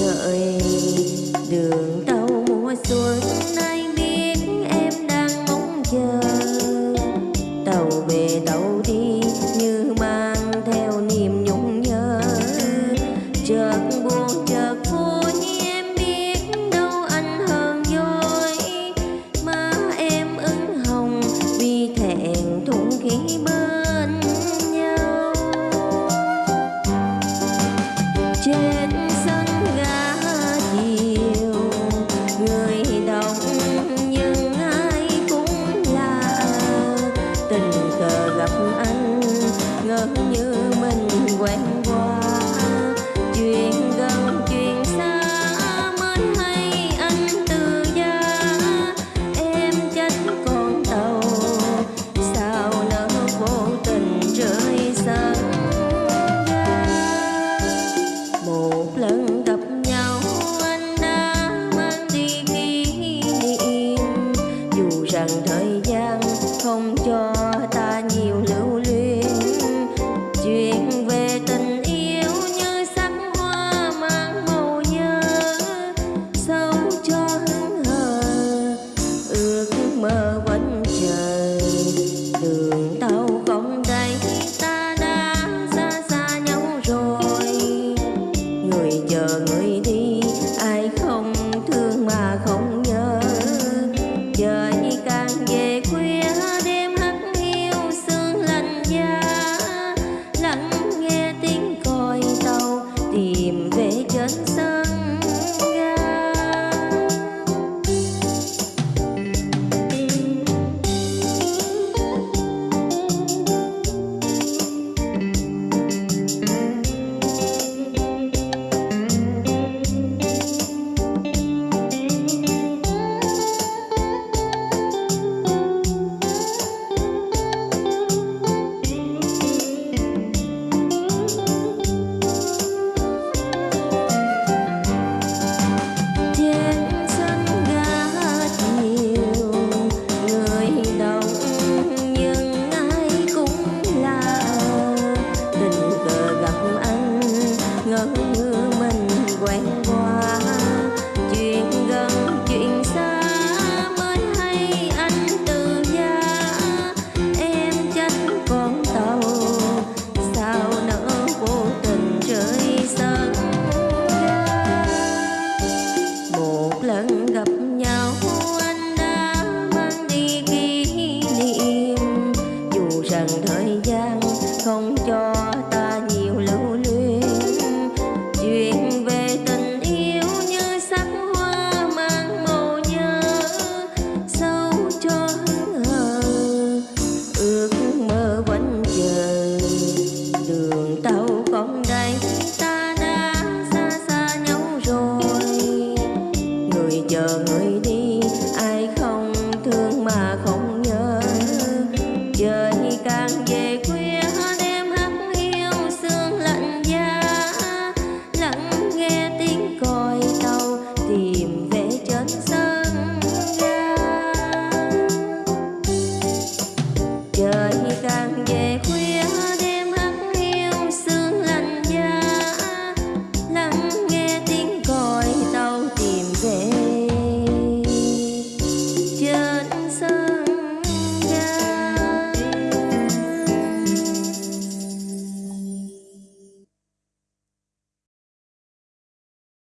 đợi đường tàu mùa xuân. Nay biết em đang mong chờ. Tàu về tàu đi như mang theo niềm nhung nhớ. Chợt buồn chợt vui, em biết đâu anh hơn dối mà em ửng hồng vì thẹn thùng khí bên nhau. Trên gặp anh ngỡ như mình quen qua. thời gian không cho